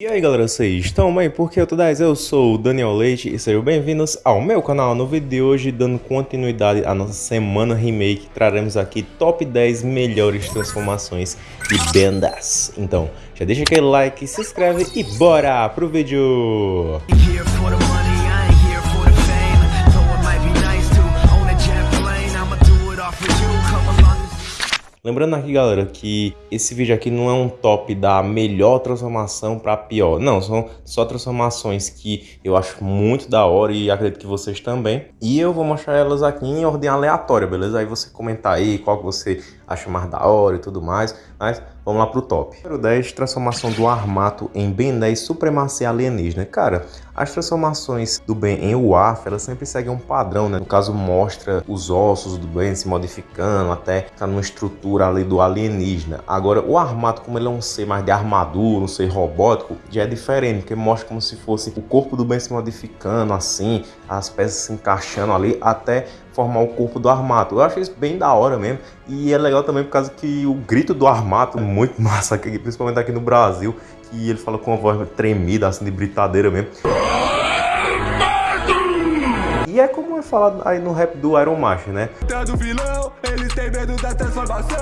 E aí galera, vocês estão bem? Porque eu tô 10, eu sou o Daniel Leite e sejam bem-vindos ao meu canal. No vídeo de hoje, dando continuidade à nossa semana remake, traremos aqui top 10 melhores transformações de bendas. Então, já deixa aquele like, se inscreve e bora pro vídeo! Lembrando aqui, galera, que esse vídeo aqui não é um top da melhor transformação para pior. Não, são só transformações que eu acho muito da hora e acredito que vocês também. E eu vou mostrar elas aqui em ordem aleatória, beleza? Aí você comentar aí qual que você acha mais da hora e tudo mais. Mas vamos lá pro top. Número 10, transformação do Armato em Ben 10 Supremacia Alienígena. Cara, as transformações do Ben em UAF, elas sempre seguem um padrão, né? No caso, mostra os ossos do Ben se modificando até tá numa estrutura ali do alienígena. Agora, o Armato, como ele é um ser mais de armadura, um ser robótico, já é diferente, porque mostra como se fosse o corpo do Ben se modificando assim, as peças se encaixando ali até formar o corpo do Armato. Eu acho isso bem da hora mesmo. E é legal também por causa que o grito do Armato é muito massa, principalmente aqui no Brasil, que ele fala com uma voz tremida, assim, de britadeira mesmo. E é como é falado aí no rap do Iron Master, né? Vilão, eles têm medo da transformação.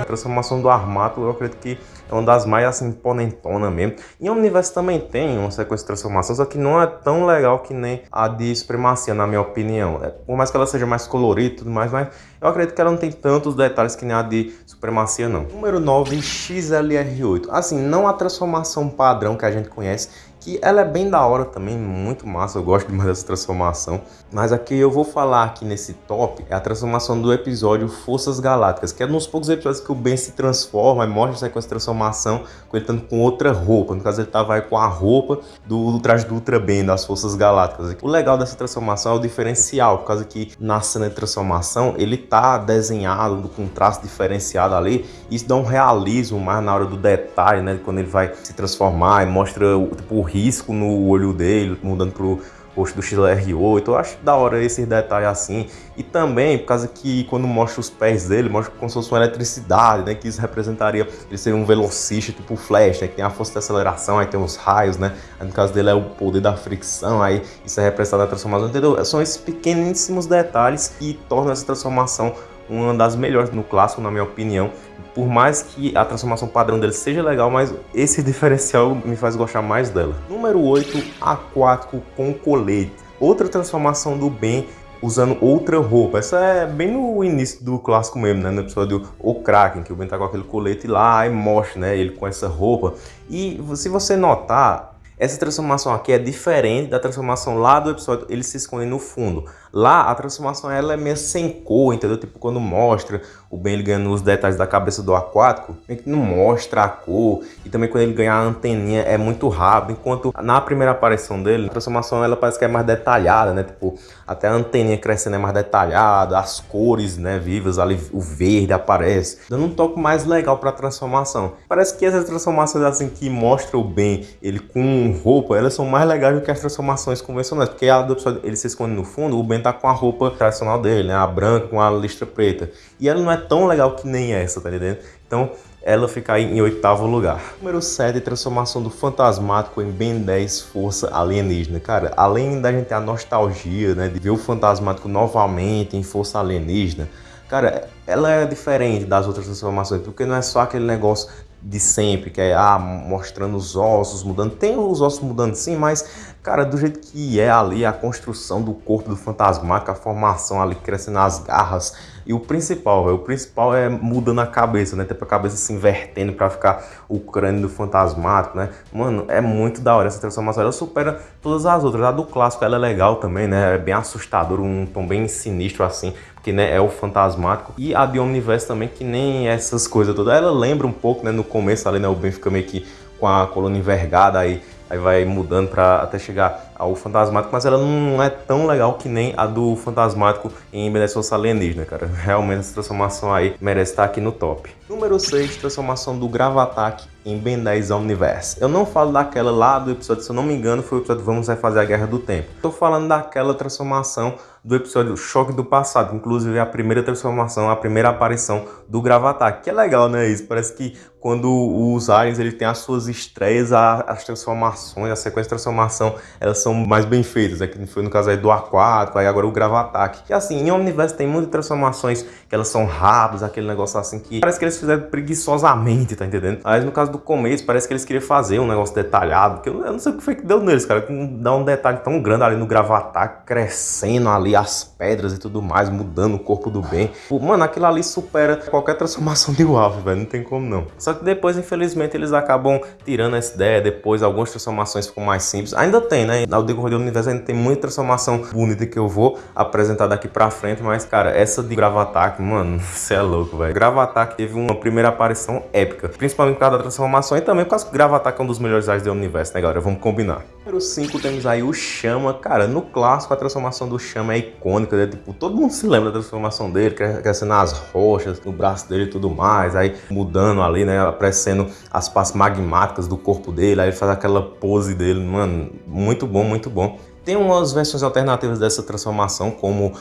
A transformação do Armato, eu acredito que é uma das mais assim, ponentona mesmo. E o universo também tem uma sequência de transformações, só que não é tão legal que nem a de Supremacia, na minha opinião. É, por mais que ela seja mais colorida e tudo mais, mas eu acredito que ela não tem tantos detalhes que nem a de Supremacia, não. Número 9, XLR8. Assim, não a transformação padrão que a gente conhece, que ela é bem da hora também, muito massa, eu gosto demais dessa transformação. Mas aqui eu vou falar aqui nesse top é a transformação do episódio Forças Galácticas, que é nos poucos episódios que o Ben se transforma e mostra a sequência de transformação com ele estando com outra roupa. No caso, ele tava aí com a roupa do, do traje do Ultra Ben, das Forças Galácticas. O legal dessa transformação é o diferencial, por causa que na cena de transformação ele tá desenhado com um traço diferenciado ali. Isso dá um realismo mais na hora do detalhe, né? Quando ele vai se transformar e mostra tipo, o risco no olho dele, mudando pro rosto do XLR8. Eu acho da hora esses detalhes assim. E também, por causa que quando mostra os pés dele, mostra como se fosse uma eletricidade, né? Que isso representaria ele ser um velocista tipo Flash, né? Que tem a força de aceleração, aí tem os raios, né? Aí, no caso dele é o poder da fricção, aí isso é representado na transformação, entendeu? São esses pequeníssimos detalhes que tornam essa transformação uma das melhores no clássico, na minha opinião. Por mais que a transformação padrão dele seja legal, mas esse diferencial me faz gostar mais dela. Número 8, aquático com colete. Outra transformação do Ben usando outra roupa. Essa é bem no início do clássico mesmo, né? No episódio O Kraken, que o Ben tá com aquele colete lá e mostra, né? Ele com essa roupa. E se você notar, essa transformação aqui é diferente da transformação lá do episódio, ele se esconde no fundo. Lá, a transformação ela é meio sem cor, entendeu? Tipo, quando mostra o Ben ele ganhando os detalhes da cabeça do aquático, meio que não mostra a cor. E também quando ele ganha a anteninha é muito rápido. Enquanto na primeira aparição dele, a transformação ela parece que é mais detalhada, né? Tipo, até a anteninha crescendo é mais detalhada, as cores, né, vivas ali, o verde aparece. Dando um toque mais legal pra transformação. Parece que essas transformações assim que mostram o Ben, ele com roupa, elas são mais legais do que as transformações convencionais. Porque a do episódio, ele se esconde no fundo, o Ben tá com a roupa tradicional dele, né? A branca com a listra preta. E ela não é tão legal que nem essa, tá entendendo? Então, ela fica em oitavo lugar. Número 7, transformação do Fantasmático em Ben 10 Força Alienígena. Cara, além da gente ter a nostalgia, né, de ver o Fantasmático novamente em Força Alienígena, cara, ela é diferente das outras transformações, porque não é só aquele negócio de sempre, que é ah, mostrando os ossos mudando. Tem os ossos mudando sim, mas, cara, do jeito que é ali a construção do corpo do fantasmático, a formação ali crescendo as garras. E o principal, véio, o principal é mudando a cabeça, né? Tipo a cabeça se invertendo para ficar o crânio do fantasmático, né? Mano, é muito da hora essa transformação. Ela supera todas as outras. A do clássico ela é legal também, né? É bem assustador, um tom bem sinistro assim que né, é o fantasmático, e a de Omniverse também, que nem essas coisas todas. Ela lembra um pouco, né, no começo ali, né, o Ben fica meio que com a coluna envergada aí, aí vai mudando para até chegar ao fantasmático, mas ela não é tão legal que nem a do fantasmático em Benedictus Alienígena, cara. Realmente essa transformação aí merece estar aqui no top. Número 6, transformação do Gravatak em Ben 10 Omniverse. Eu não falo daquela lá do episódio, se eu não me engano, foi o episódio Vamos Refazer a Guerra do Tempo. Estou falando daquela transformação do episódio Choque do Passado, inclusive a primeira transformação, a primeira aparição do Gravatar, que é legal, né, isso? Parece que quando os aliens ele tem as suas estreias, as transformações, a sequência de transformação, elas são mais bem feitas, né? que foi no caso aí do Aquático, aí agora o Gravatar. Que assim, em Omniverse tem muitas transformações que elas são rápidas, aquele negócio assim que parece que eles fizeram preguiçosamente, tá entendendo? Mas no caso do começo, parece que eles queriam fazer um negócio detalhado, que eu, eu não sei o que foi que deu neles, cara, que dá um detalhe tão grande ali no Gravatar, crescendo ali as pedras e tudo mais, mudando o corpo do bem. Mano, aquilo ali supera qualquer transformação de Wolf, velho, não tem como não. Só que depois, infelizmente, eles acabam tirando essa ideia, depois algumas transformações ficam mais simples. Ainda tem, né? Ao decorrer do universo ainda tem muita transformação bonita que eu vou apresentar daqui pra frente, mas, cara, essa de Gravatac, mano, você é louco, velho. Gravatac teve uma primeira aparição épica, principalmente por causa da transformação e também por causa que Gravatac é um dos melhores aliens do universo, né, galera? Vamos combinar. Número 5 temos aí o Chama, cara, no clássico a transformação do Chama é icônica, né? Tipo, todo mundo se lembra da transformação dele, crescendo as rochas, no braço dele e tudo mais, aí mudando ali, né? Aparecendo as partes magmáticas do corpo dele, aí ele faz aquela pose dele, mano, muito bom, muito bom. Tem umas versões alternativas dessa transformação, como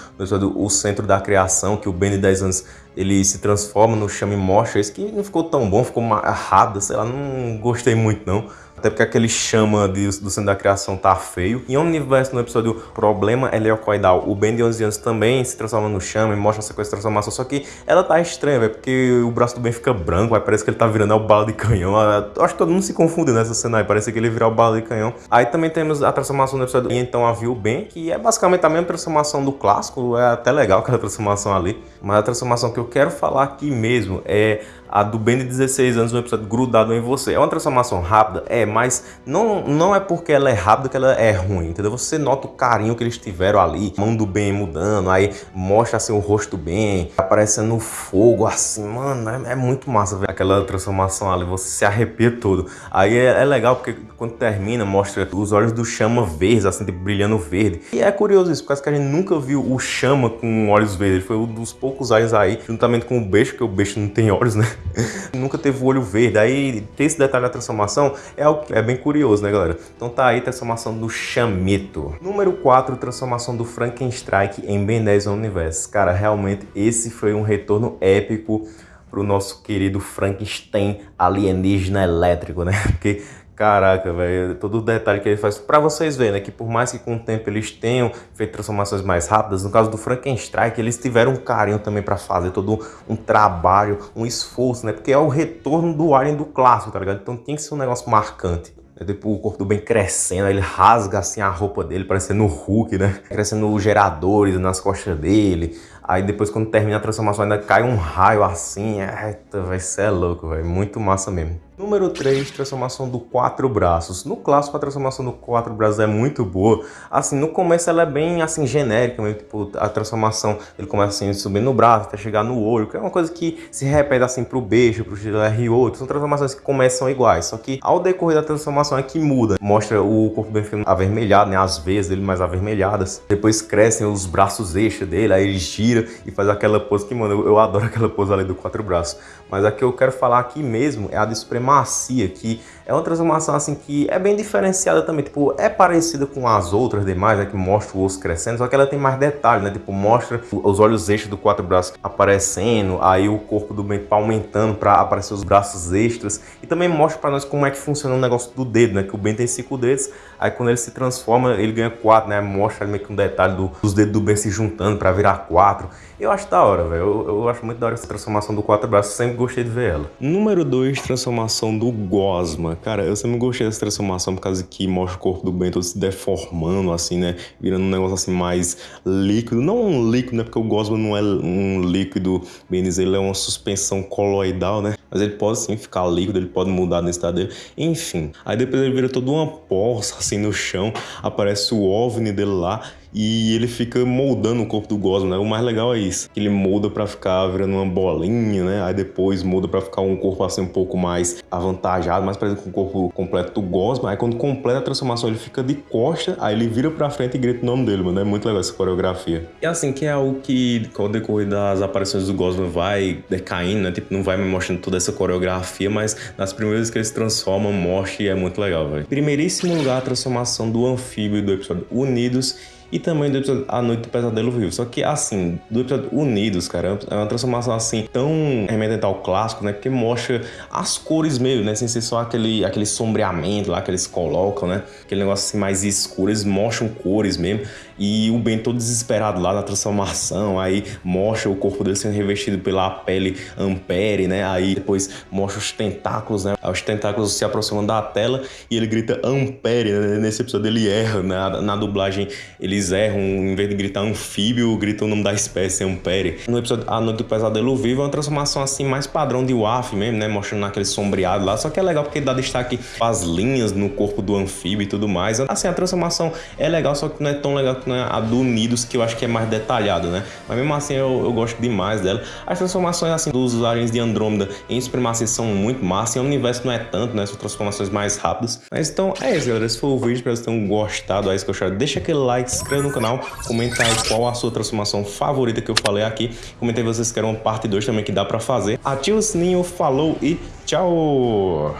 o Centro da Criação, que o Ben de 10 anos ele se transforma no Chame Mostra, esse que não ficou tão bom, ficou rápido, sei lá, não gostei muito não até porque aquele chama de, do centro da criação tá feio. Em Omniverse, no episódio Problema Heliocoidal, o Ben de 11 anos também se transforma no chama e mostra essa coisa de transformação, só que ela tá estranha, velho, porque o braço do Ben fica branco, vai, parece que ele tá virando o bala de canhão. Eu acho que todo mundo se confunde nessa cena aí, parece que ele virar o bala de canhão. Aí também temos a transformação do episódio E então havia o Ben, que é basicamente a mesma transformação do clássico, é até legal aquela transformação ali, mas a transformação que eu quero falar aqui mesmo é a do Ben de 16 anos no episódio Grudado em Você. É uma transformação rápida? É, mas não, não é porque ela é rápida que ela é ruim, entendeu? Você nota o carinho que eles tiveram ali, mão do Ben mudando, aí mostra assim o rosto Ben, aparecendo fogo assim, mano, é, é muito massa ver aquela transformação ali, você se arrepia todo. Aí é, é, legal porque quando termina, mostra os olhos do Chama verdes, assim, brilhando verde. E é curioso isso, porque a gente nunca viu o Chama com olhos verdes, ele foi um dos poucos olhos aí, juntamente com o Beijo, porque o Beijo não tem olhos, né? Nunca teve o olho verde. Aí ter esse detalhe da transformação é, algo, é bem curioso, né, galera? Então tá aí transformação do Chamito. Número 4, transformação do Frankenstrike em Ben 10 Universe. Cara, realmente esse foi um retorno épico pro nosso querido Frankenstein alienígena elétrico, né? Porque Caraca, velho, todo o detalhe que ele faz. Pra vocês verem, né, que por mais que com o tempo eles tenham feito transformações mais rápidas, no caso do Frankenstein, eles tiveram um carinho também pra fazer todo um trabalho, um esforço, né? Porque é o retorno do Alien do clássico, tá ligado? Então tem que ser um negócio marcante. É tipo, o corpo do Ben crescendo, ele rasga assim a roupa dele, parecendo o Hulk, né? Crescendo os geradores nas costas dele. Aí depois quando termina a transformação ainda cai um raio assim. Eita, vai ser louco, velho. Muito massa mesmo. Número 3, transformação do quatro braços. No clássico, a transformação do quatro braços é muito boa. Assim, no começo ela é bem, assim, genérica, mesmo, tipo, a transformação, ele começa assim, subindo no braço até chegar no olho, que é uma coisa que se repete, assim, pro beijo, pro R8. São transformações que começam iguais, só que ao decorrer da transformação é que muda. Mostra o corpo bem ficando avermelhado, né, as veias dele mais avermelhadas. Depois crescem os braços extras dele, aí ele gira e faz aquela pose que, mano, eu, eu adoro aquela pose ali do quatro braços. Mas a que eu quero falar aqui mesmo é a de supremacia, que é uma transformação assim que é bem diferenciada também, tipo, é parecida com as outras demais, né, que mostra o osso crescendo, só que ela tem mais detalhes, né, tipo, mostra os olhos extras do quatro braços aparecendo, aí o corpo do Ben aumentando para aparecer os braços extras, e também mostra para nós como é que funciona o negócio do dedo, né, que o Ben tem cinco dedos, aí quando ele se transforma, ele ganha quatro, né, mostra meio que um detalhe do, dos dedos do Ben se juntando para virar quatro, eu acho da hora, velho, eu, eu, acho muito da hora essa transformação do quatro braços, sempre gostei de ver ela. Número 2, transformação do Gosma, Cara, eu sempre gostei dessa transformação por causa que mostra o corpo do Ben se deformando, assim, né? Virando um negócio assim mais líquido. Não um líquido, né? Porque o Gosma não é um líquido, bem dizer, ele é uma suspensão coloidal, né? Mas ele pode sim ficar líquido, ele pode mudar no estado dele. Enfim. Aí depois ele vira toda uma poça assim no chão, aparece o OVNI dele lá e ele fica moldando o corpo do Gosma, né? O mais legal é isso, ele molda para ficar virando uma bolinha, né? Aí depois muda para ficar um corpo assim um pouco mais avantajado, mais parecido com o corpo completo do Gosma. Aí quando completa a transformação, ele fica de costa, aí ele vira para frente e grita o nome dele, mano. É muito legal essa coreografia. E assim, que é algo que com o decorrer das aparições do Gosma vai decaindo, né? Tipo, não vai me mostrando toda essa coreografia, mas nas primeiras que ele se transforma, mostra e é muito legal, velho. Primeiríssimo lugar, a transformação do anfíbio do episódio Unidos e também do episódio A Noite do Pesadelo Vivo. Só que, assim, do episódio Unidos, cara, é uma transformação, assim, tão remetente ao clássico, né? Porque mostra as cores mesmo, né? Sem ser só aquele, aquele sombreamento lá que eles colocam, né? Aquele negócio, assim, mais escuro. Eles mostram cores mesmo. E o Ben todo desesperado lá na transformação, aí mostra o corpo dele sendo revestido pela pele Ampere, né? Aí depois mostra os tentáculos, né? Os tentáculos se aproximam da tela e ele grita Ampere, né? Nesse episódio ele erra, né? Na, na dublagem eles erram, em vez de gritar anfíbio, gritam o nome da espécie, Ampere. No episódio A Noite do Pesadelo Vivo é uma transformação assim mais padrão de WAF mesmo, né? Mostrando aquele sombreado lá, só que é legal porque dá destaque as linhas no corpo do anfíbio e tudo mais. Assim, a transformação é legal, só que não é tão legal né, a do Unidos, que eu acho que é mais detalhado, né? Mas mesmo assim eu, eu gosto demais dela. As transformações assim dos aliens de Andrômeda em Supremacia são muito massa, e o universo não é tanto, né? São transformações mais rápidas. Mas então é isso, galera. Esse foi o vídeo, espero que vocês tenham gostado. Aí, se gostaram, deixa aquele like, se inscreva no canal, comenta aí qual a sua transformação favorita que eu falei aqui. Comenta aí vocês querem uma parte 2 também que dá pra fazer. Ativa o sininho, falou e tchau!